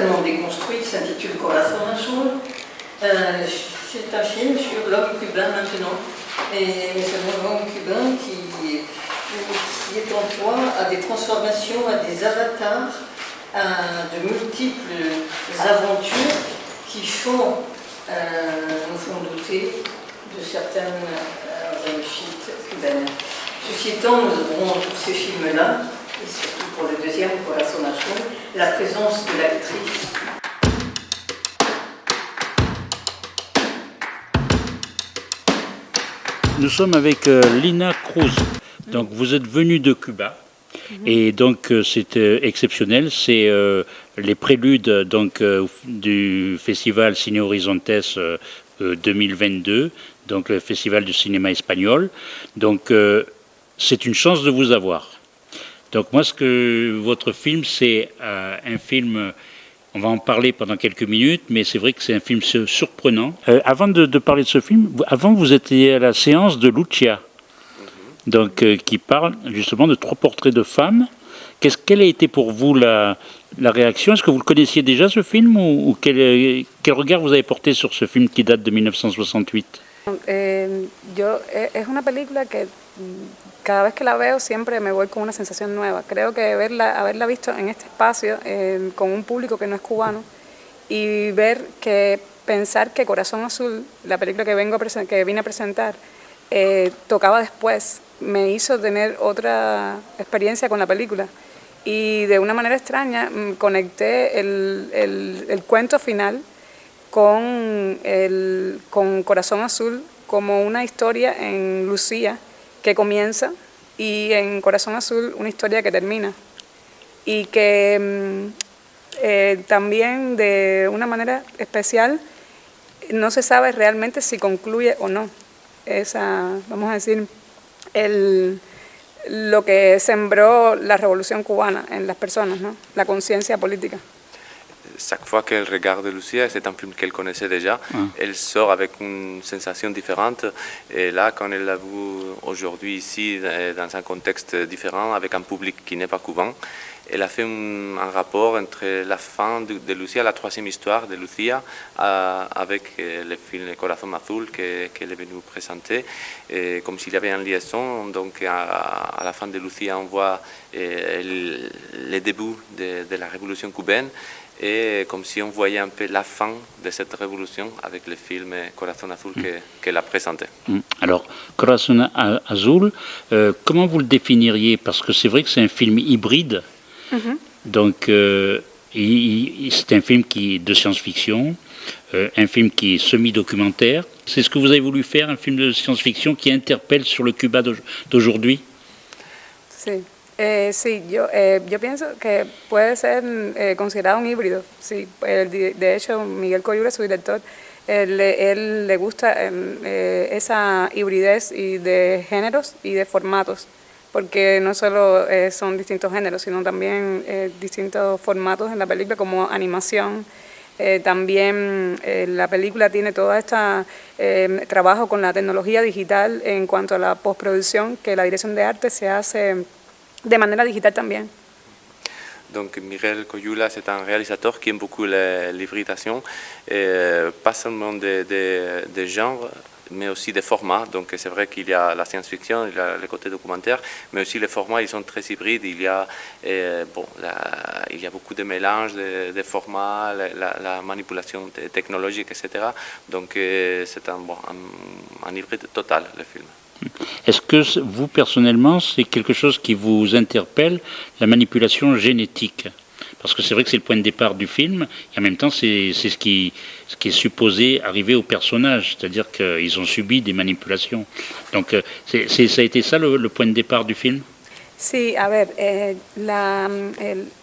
totalement déconstruite, s'intitule Corazon Azul. Euh, c'est un film sur l'homme cubain maintenant. Et c'est un homme cubain qui, qui est en proie à des transformations, à des avatars, à de multiples aventures qui font, euh, nous font douter de certaines euh, réussites cubaines. Ceci étant, nous aurons pour ces films-là, et surtout pour le deuxième, pour la sommation, la présence de l'actrice Nous sommes avec euh, Lina Cruz. Donc vous êtes venue de Cuba. Et donc euh, c'est euh, exceptionnel, c'est les préludes donc, du festival Ciné Horizontes 2022, donc le festival du cinéma espagnol. Donc c'est une chance de vous avoir. Donc moi, ce que votre film, c'est un film on va en parler pendant quelques minutes, mais c'est vrai que c'est un film surprenant. Euh, avant de, parler de ce film, avant vous étiez à la séance de Lucia, mhm. donc, euh, qui parle justement de trois portraits de femmes. Qu'est-ce, quelle a été pour vous la, la réaction? Est-ce que vous le connaissiez déjà ce film ou, quel, quel, regard vous avez porté sur ce film qui date de 1968 eh, yo, es una película que cada vez que la veo siempre me voy con una sensación nueva. Creo que verla, haberla visto en este espacio eh, con un público que no es cubano y ver que pensar que Corazón Azul, la película que, vengo que vine a presentar, eh, tocaba después, me hizo tener otra experiencia con la película. Y de una manera extraña mm, conecté el, el, el cuento final con, el, con Corazón Azul como una historia en Lucía, que comienza y en Corazón Azul una historia que termina y que mm, eh, también de una manera especial no se sabe realmente si concluye o no esa, vamos a decir, el, lo que sembró la revolución cubana en las personas, ¿no? la conciencia política. Chaque fois qu'elle regarde Lucia, c'est un film qu'elle connaissait déjà, ah. elle sort avec une sensation différente. Et là, quand elle l'a vu aujourd'hui ici, dans un contexte différent, avec un public qui n'est pas couvent, elle a fait un, rapport entre la fin de, Lucia, la troisième histoire de Lucia, euh, avec euh, le film Corazon Azul qu'elle est venue présenter, et comme s'il y avait une liaison. Donc à, la fin de Lucia, on voit euh, le, début de, de la révolution cubaine et comme si on voyait un peu la fin de cette révolution avec le film Corazon Azul qu'elle a présenté. Mm. Alors, Corazon Azul, euh, comment vous le définiriez? Parce que c'est vrai que c'est un film hybride, mm-hmm. donc euh, c'est un film qui est de science-fiction, euh, un film qui est semi-documentaire. C'est ce que vous avez voulu faire, un film de science-fiction qui interpelle sur le Cuba d'aujourd'hui? Eh, sí, yo, eh, yo pienso que puede ser eh, considerado un híbrido. Sí, de hecho, Miguel Coyura, su director, él, él le gusta em, eh, esa hibridez y de géneros y de formatos, porque no solo son distintos géneros, sino también distintos formatos en la película, como animación, también la película tiene todo este trabajo con la tecnología digital en cuanto a la postproducción, que la dirección de arte se hace de manera digital también. Donc Mireille Coyula, c'est un réalisateur qui aime beaucoup l'hybridation, euh, pas seulement des de, de genres, mais aussi des formats. Donc c'est vrai qu'il y a la science-fiction, il y a le côté documentaire, mais aussi les formats, ils sont très hybrides. Il y a, euh, bon, il y a beaucoup de mélanges de, formats, la, manipulation technologique, etc. Donc euh, c'est un, un hybride total, le film. Est-ce que vous, personnellement, c'est quelque chose qui vous interpelle, la manipulation génétique? Parce que c'est vrai que c'est le point de départ du film, et en même temps, c'est ce qui, ce qui est supposé arriver au personnage, c'est-à-dire qu'ils ont subi des manipulations. Donc, euh, ça a été ça le, point de départ du film? Sí, a ver, eh, la,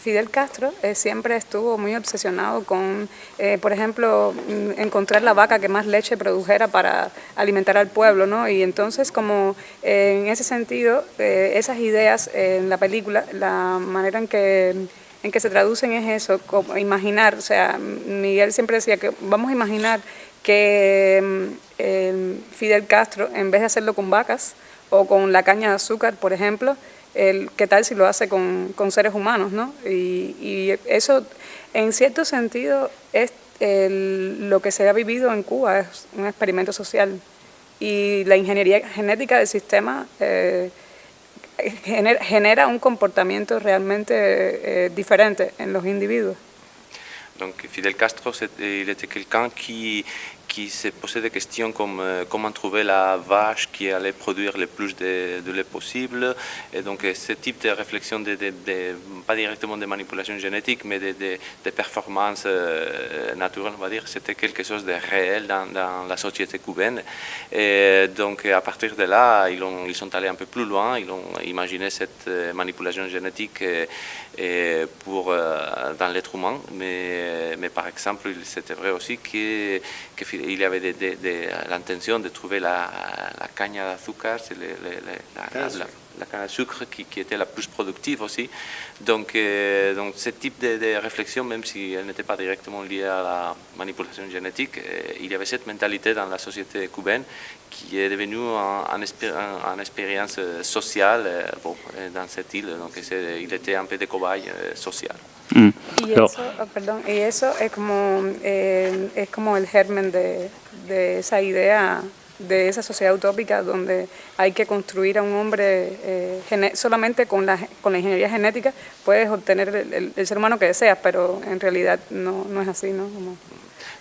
Fidel Castro eh, siempre estuvo muy obsesionado con, eh, por ejemplo, mm, encontrar la vaca que más leche produjera para alimentar al pueblo, ¿no? Y entonces, como eh, en ese sentido, esas ideas en la película, la manera en que, en que se traducen es eso, como imaginar, o sea, Miguel siempre decía que vamos a imaginar que mm, Fidel Castro, en vez de hacerlo con vacas o con la caña de azúcar, por ejemplo, el, qué tal si lo hace con, con seres humanos, ¿no? Y, y, eso En cierto sentido, es lo que se ha vivido en Cuba es un experimento social y la ingeniería genética del sistema eh, genera, un comportamiento realmente eh, en los individuos. Donc Fidel Castro, était quelqu'un qui, qui s'est posé des questions comme euh, comment trouver la vache qui allait produire le plus de, lait possible. Et donc euh, ce type de réflexion, de, pas directement de manipulation génétique, mais de, performances euh, naturelles, on va dire, c'était quelque chose de réel dans, la société cubaine. Et donc à partir de là, ils, ont, ils sont allés un peu plus loin, ils ont imaginé cette manipulation génétique pour, dans l'être humain. Mais, mais par exemple, c'était vrai aussi que, que il y avait l'intention de trouver la, la cagne d'azúcar, la, la, canne à sucre qui, était la plus productive aussi. Donc, euh, donc ce type de, réflexion, même si elle n'était pas directement liée à la manipulation génétique, euh, il y avait cette mentalité dans la société cubaine qui est devenue une expérience sociale euh, bon, dans cette île. Donc il était un peu de cobaye social. Mm. Y, eso, oh, perdón, y eso es como, eh, es como el germen de, de, esa idea, de esa sociedad utópica donde hay que construir a un hombre eh, solamente con la, con la ingeniería genética puedes obtener el, el, ser humano que deseas, pero en realidad no, no es así, ¿no? Como,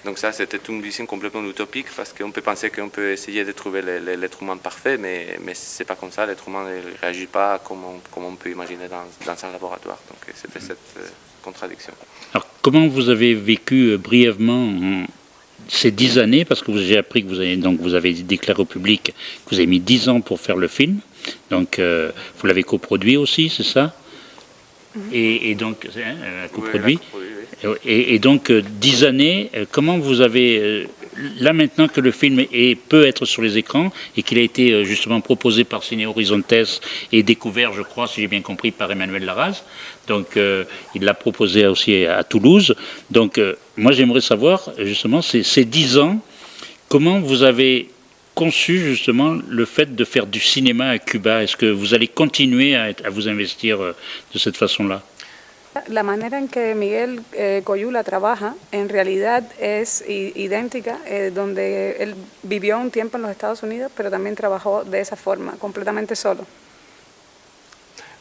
Donc ça, c'était une vision complètement utopique parce qu'on peut penser qu'on peut essayer de trouver l'être humain parfait, mais, mais ce n'est pas comme ça. L'être humain ne réagit pas comme on, comme on peut imaginer dans, dans un laboratoire. Donc c'était cette... Euh, contradiction. Alors, comment vous avez vécu euh, brièvement ces dix années Parce que j'ai appris que vous avez, donc, vous avez déclaré au public que vous avez mis dix ans pour faire le film. Donc, euh, vous l'avez coproduit aussi, c'est ça? Et, donc, hein, coproduit. et, et, donc, euh, dix années, comment vous avez là maintenant que le film est, peut être sur les écrans et qu'il a été euh, justement proposé par Ciné Horizontes et découvert, je crois, si j'ai bien compris, par Emmanuel Larraz, donc euh, il l'a proposé aussi à Toulouse. Donc euh, moi j'aimerais savoir justement ces dix ans, comment vous avez conçu justement le fait de faire du cinéma à Cuba? Est-ce que vous allez continuer à vous investir de cette façon-là? La manera en que Miguel eh, Coyula trabaja en realidad es idéntica, eh, donde él vivió un tiempo en los Estados Unidos, pero también trabajó de esa forma, completamente solo.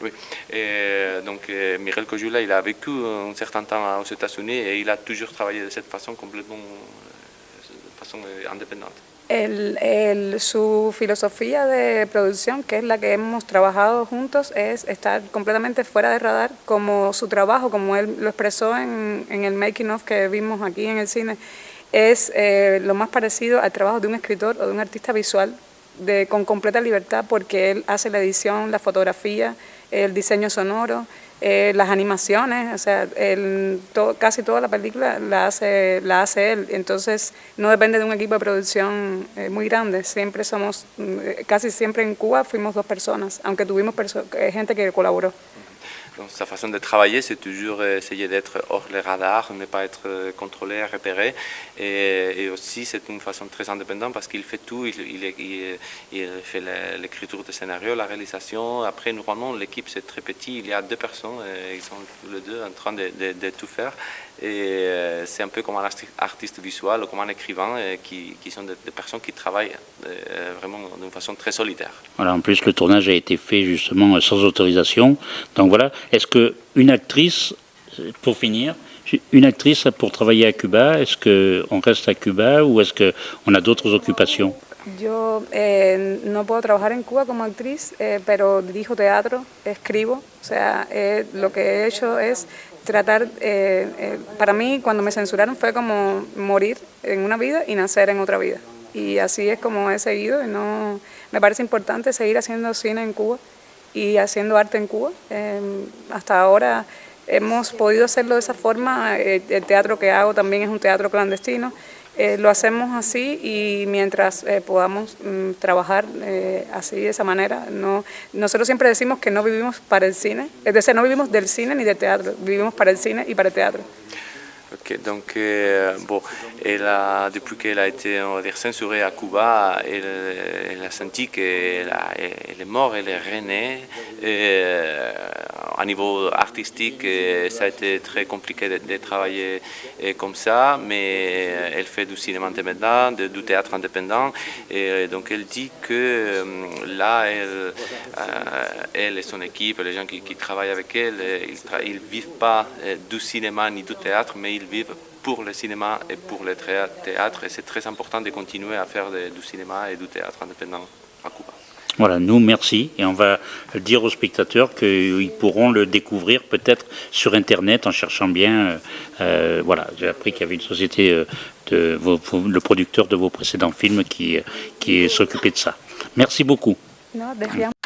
Oui, eh, donc Miguel Coyula, il a vécu un certain temps aux États-Unis et il a toujours travaillé de cette façon complètement de façon indépendante. El, su filosofía de producción, que es la que hemos trabajado juntos, es estar completamente fuera de radar, como su trabajo, como él lo expresó en, el making of que vimos aquí en el cine, es eh, lo más parecido al trabajo de un escritor o de un artista visual, de, con completa libertad, porque él hace la edición, la fotografía, el diseño sonoro, eh, las animaciones, o sea, el, casi toda la película la hace, la hace él, entonces no depende de un equipo de producción eh, muy grande, siempre somos, mm, casi siempre en Cuba fuimos dos personas, aunque tuvimos eh, gente que colaboró. Sa façon de travailler, c'est toujours essayer d'être hors les radars, ne pas être euh, contrôlé, repéré. Et, aussi, c'est une façon très indépendante parce qu'il fait tout. Il, il, fait l'écriture de scénario, la réalisation. Après, normalement, l'équipe, c'est très petit. Il y a deux personnes, et ils sont tous les deux en train de tout faire. Et euh, c'est un peu comme un artiste visuel ou comme un écrivain euh, qui, qui sont des, personnes qui travaillent euh, vraiment d'une façon très solitaire. Voilà, en plus le tournage a été fait justement sans autorisation. Donc voilà, est-ce qu'une actrice, pour finir, une actrice pour travailler à Cuba, est-ce qu'on reste à Cuba ou est-ce qu'on a d'autres occupations? Yo eh, no puedo trabajar en Cuba como actriz, eh, pero dirijo teatro, escribo, o sea, eh, lo que he hecho es tratar, eh, eh, para mí cuando me censuraron fue como morir en una vida y nacer en otra vida. Y así es como he seguido y no, me parece importante seguir haciendo cine en Cuba y haciendo arte en Cuba. Em, hasta ahora hemos podido hacerlo de esa forma, el teatro que hago también es un teatro clandestino. Eh, lo hacemos así y mientras eh, podamos mm, trabajar eh, así de esa manera, no, nosotros siempre decimos que no vivimos para el cine, es decir, no vivimos del cine ni del teatro, vivimos para el cine y para el teatro. Ok, donc euh, bon, elle a, depuis qu'elle a été on censurée à Cuba, elle, elle a senti qu'elle elle est morte, elle est renée. Et, euh, à niveau artistique, et ça a été très compliqué de, travailler et comme ça, mais elle fait du cinéma indépendant, de- du théâtre indépendant, et donc elle dit que euh, là, elle, euh, et son équipe, les gens qui, travaillent avec elle, euh, ils ne vivent pas euh, du cinéma ni du théâtre, mais ils vivent pour le cinéma et pour le théâ- théâtre, et c'est très important de continuer à faire du cinéma et du théâtre indépendant à Cuba. Voilà, nous, merci. Et on va dire aux spectateurs qu'ils pourront le découvrir peut-être sur Internet en cherchant bien. euh, euh, voilà, j'ai appris qu'il y avait une société, euh, de vos- le producteur de vos précédents films qui, qui s'occupait de ça. Merci beaucoup. Desviamos.